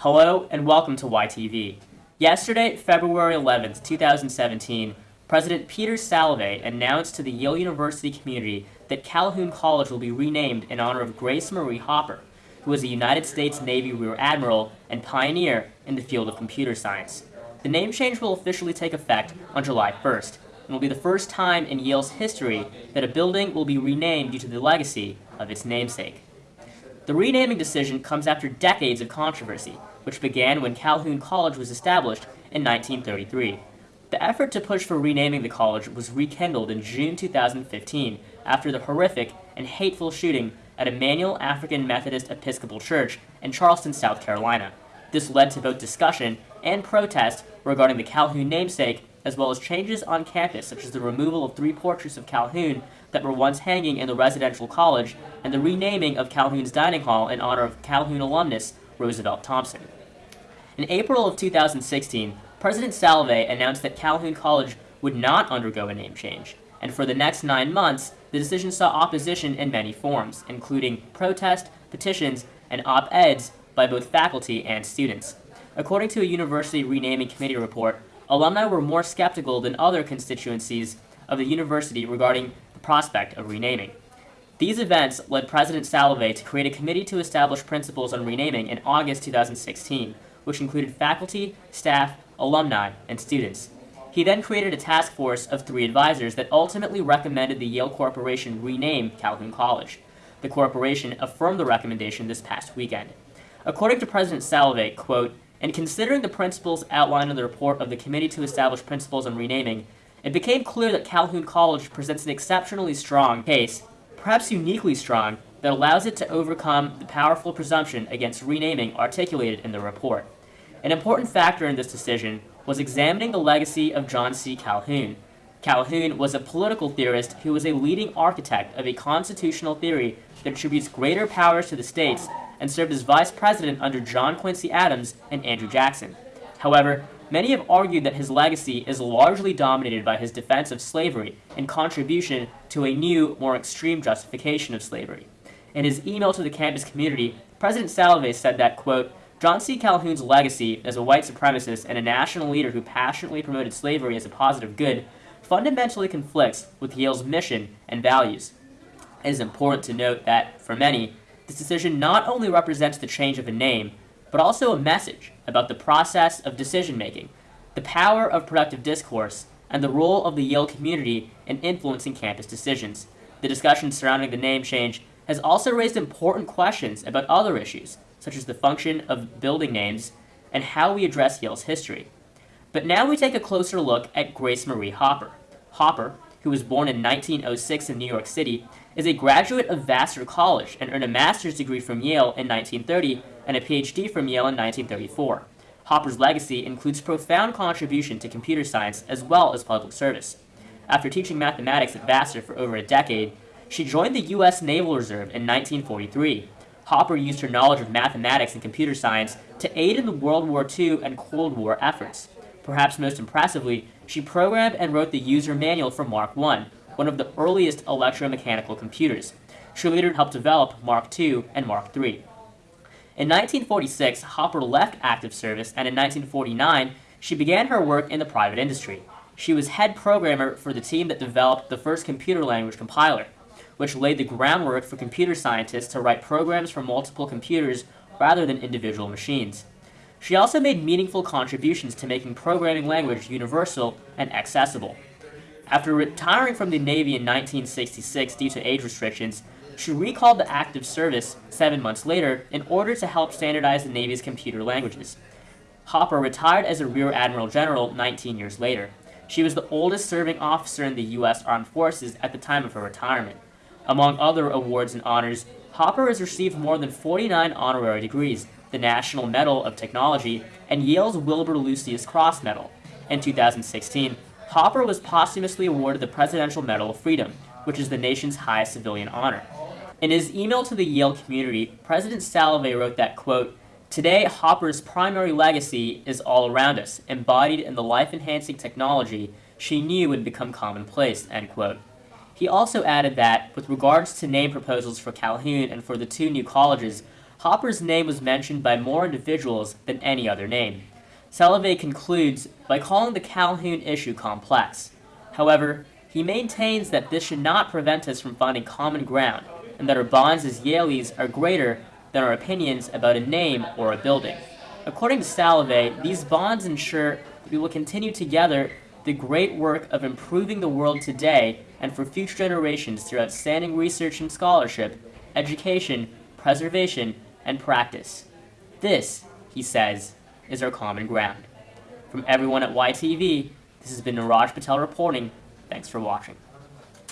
Hello and welcome to YTV. Yesterday, February 11th, 2017, President Peter Salovey announced to the Yale University community that Calhoun College will be renamed in honor of Grace Murray Hopper, who was a United States Navy Rear Admiral and pioneer in the field of computer science. The name change will officially take effect on July 1st, and will be the first time in Yale's history that a building will be renamed due to the legacy of its namesake. The renaming decision comes after decades of controversy, which began when Calhoun College was established in 1933. The effort to push for renaming the college was rekindled in June 2015 after the horrific and hateful shooting at Emanuel African Methodist Episcopal Church in Charleston, South Carolina. This led to both discussion and protest regarding the Calhoun namesake, as well as changes on campus, such as the removal of three portraits of Calhoun that were once hanging in the residential college, and the renaming of Calhoun's dining hall in honor of Calhoun alumnus Roosevelt Thompson. In April of 2016, President Salovey announced that Calhoun College would not undergo a name change, and for the next nine months, the decision saw opposition in many forms, including protest, petitions, and op-eds by both faculty and students. According to a university renaming committee report, alumni were more skeptical than other constituencies of the university regarding the prospect of renaming. These events led President Salovey to create a committee to establish principles on renaming in August 2016, which included faculty, staff, alumni, and students. He then created a task force of three advisors that ultimately recommended the Yale Corporation rename Calhoun College. The corporation affirmed the recommendation this past weekend. According to President Salovey, quote, in considering the principles outlined in the report of the Committee to Establish Principles on Renaming, it became clear that Calhoun College presents an exceptionally strong case, perhaps uniquely strong, that allows it to overcome the powerful presumption against renaming articulated in the report. An important factor in this decision was examining the legacy of John C. Calhoun. Calhoun was a political theorist who was a leading architect of a constitutional theory that attributes greater powers to the states and served as vice president under John Quincy Adams and Andrew Jackson. However, many have argued that his legacy is largely dominated by his defense of slavery and contribution to a new, more extreme justification of slavery. In his email to the campus community, President Salovey said that, quote, John C. Calhoun's legacy as a white supremacist and a national leader who passionately promoted slavery as a positive good fundamentally conflicts with Yale's mission and values. It is important to note that, for many, this decision not only represents the change of a name, but also a message about the process of decision-making, the power of productive discourse, and the role of the Yale community in influencing campus decisions. The discussion surrounding the name change has also raised important questions about other issues, such as the function of building names and how we address Yale's history. But now we take a closer look at Grace Murray Hopper. Hopper, who was born in 1906 in New York City, is a graduate of Vassar College and earned a master's degree from Yale in 1930 and a PhD from Yale in 1934. Hopper's legacy includes profound contribution to computer science as well as public service. After teaching mathematics at Vassar for over a decade, she joined the U.S. Naval Reserve in 1943. Hopper used her knowledge of mathematics and computer science to aid in the World War II and Cold War efforts. Perhaps most impressively, she programmed and wrote the user manual for Mark I, one of the earliest electromechanical computers. She later helped develop Mark II and Mark III. In 1946, Hopper left active service, and in 1949, she began her work in the private industry. She was head programmer for the team that developed the first computer language compiler, which laid the groundwork for computer scientists to write programs for multiple computers rather than individual machines. She also made meaningful contributions to making programming language universal and accessible. After retiring from the Navy in 1966 due to age restrictions, she recalled to active service seven months later in order to help standardize the Navy's computer languages. Hopper retired as a Rear Admiral General 19 years later. She was the oldest serving officer in the U.S. Armed Forces at the time of her retirement. Among other awards and honors, Hopper has received more than 49 honorary degrees, the National Medal of Technology, and Yale's Wilbur Lucius Cross Medal. In 2016, Hopper was posthumously awarded the Presidential Medal of Freedom, which is the nation's highest civilian honor. In his email to the Yale community, President Salovey wrote that, quote, Today, Hopper's primary legacy is all around us, embodied in the life-enhancing technology she knew would become commonplace, end quote. He also added that, with regards to name proposals for Calhoun and for the two new colleges, Hopper's name was mentioned by more individuals than any other name. Salovey concludes by calling the Calhoun issue complex. However, he maintains that this should not prevent us from finding common ground, and that our bonds as Yalies are greater than our opinions about a name or a building. According to Salovey, these bonds ensure that we will continue together the great work of improving the world today and for future generations through outstanding research and scholarship, education, preservation, and practice. This, he says, is our common ground. From everyone at YTV, this has been Niraj Patel reporting. Thanks for watching.